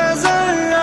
नजर